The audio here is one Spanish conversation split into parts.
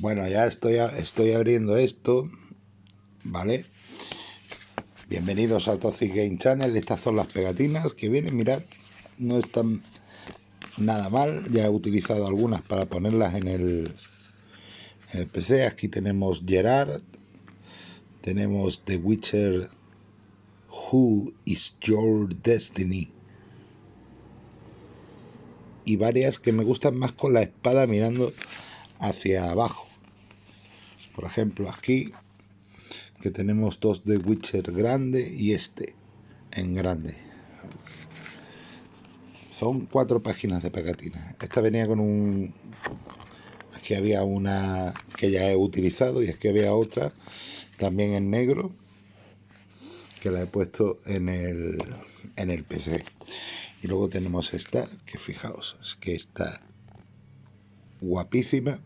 Bueno, ya estoy, estoy abriendo esto, ¿vale? Bienvenidos a Toxic Game Channel. Estas son las pegatinas que vienen, mirad, no están nada mal. Ya he utilizado algunas para ponerlas en el, en el PC. Aquí tenemos Gerard, tenemos The Witcher Who is Your Destiny y varias que me gustan más con la espada mirando hacia abajo. Por ejemplo, aquí que tenemos dos de Witcher grande y este en grande. Son cuatro páginas de pegatina. Esta venía con un... Aquí había una que ya he utilizado y aquí había otra también en negro que la he puesto en el, en el PC. Y luego tenemos esta, que fijaos, que está guapísima.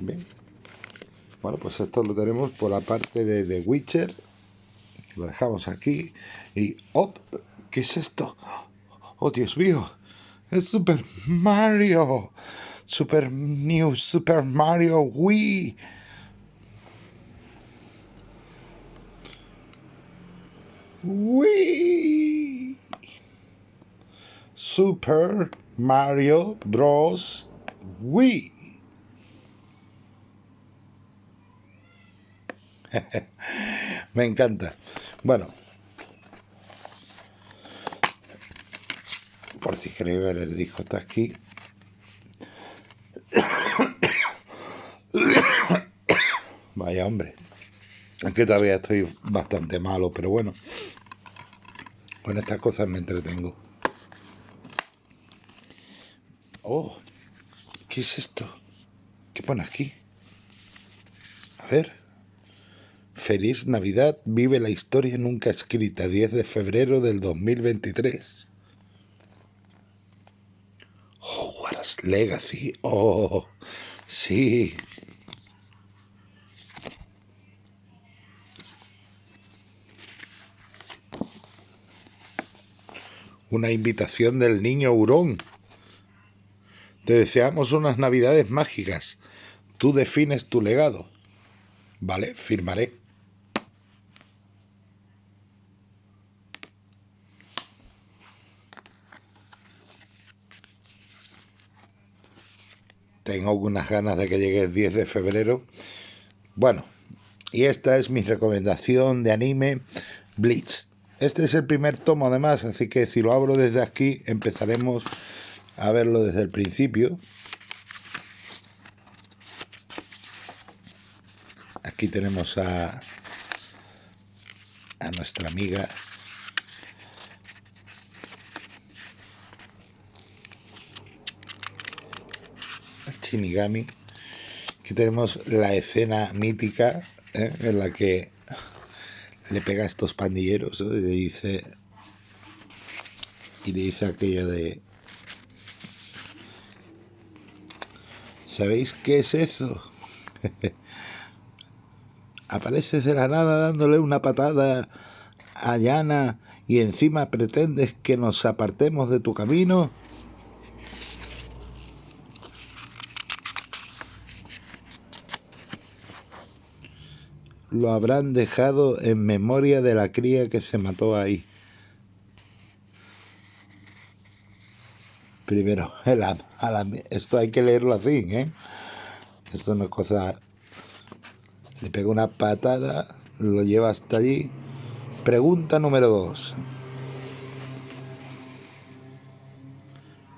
Bueno, pues esto lo tenemos por la parte de The Witcher. Lo dejamos aquí. Y ¡op! ¿Qué es esto? ¡Oh, Dios mío! ¡Es Super Mario! Super New Super Mario Wii. Wii. Super Mario Bros. Wii. Me encanta. Bueno. Por si queréis ver el disco está aquí. Vaya hombre. Es que todavía estoy bastante malo, pero bueno. Con estas cosas me entretengo. Oh, ¿qué es esto? ¿Qué pone aquí? A ver. Feliz Navidad, vive la historia nunca escrita, 10 de febrero del 2023. Hogwarts Legacy, oh, sí. Una invitación del niño hurón. Te deseamos unas navidades mágicas. Tú defines tu legado. Vale, firmaré. Tengo algunas ganas de que llegue el 10 de febrero. Bueno, y esta es mi recomendación de anime Bleach. Este es el primer tomo además, así que si lo abro desde aquí empezaremos a verlo desde el principio. Aquí tenemos a, a nuestra amiga Shinigami. Aquí tenemos la escena mítica ¿eh? en la que le pega a estos pandilleros y le dice y le dice aquello de ¿sabéis qué es eso? apareces de la nada dándole una patada a Yana y encima pretendes que nos apartemos de tu camino lo habrán dejado en memoria de la cría que se mató ahí. Primero, esto hay que leerlo así, ¿eh? Esto no es cosa... Le pega una patada, lo lleva hasta allí. Pregunta número dos.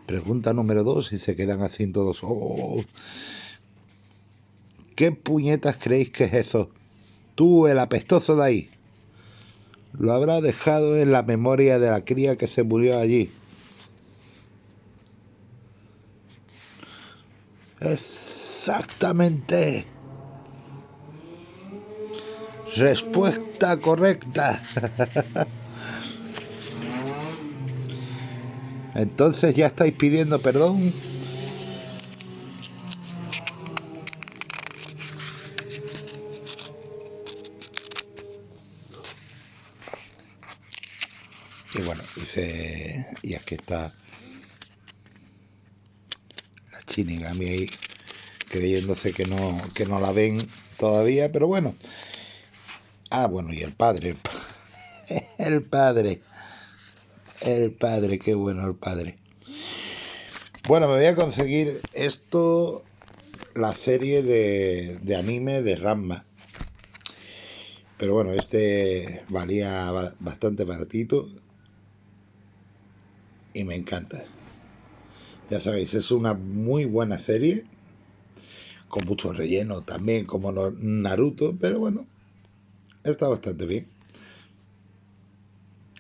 Pregunta número dos y se quedan así todos. Oh, ¿Qué puñetas creéis que es eso? Tú, el apestoso de ahí, lo habrá dejado en la memoria de la cría que se murió allí. Exactamente. Respuesta correcta. Entonces ya estáis pidiendo perdón. Y bueno, dice, y aquí está Shinigami ahí creyéndose que no, que no la ven todavía, pero bueno. Ah, bueno, y el padre. El padre. El padre, qué bueno el padre. Bueno, me voy a conseguir esto, la serie de, de anime de Ramma. Pero bueno, este valía bastante baratito. Y me encanta. Ya sabéis, es una muy buena serie. Con mucho relleno también, como Naruto. Pero bueno, está bastante bien.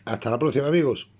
Hasta la próxima, amigos.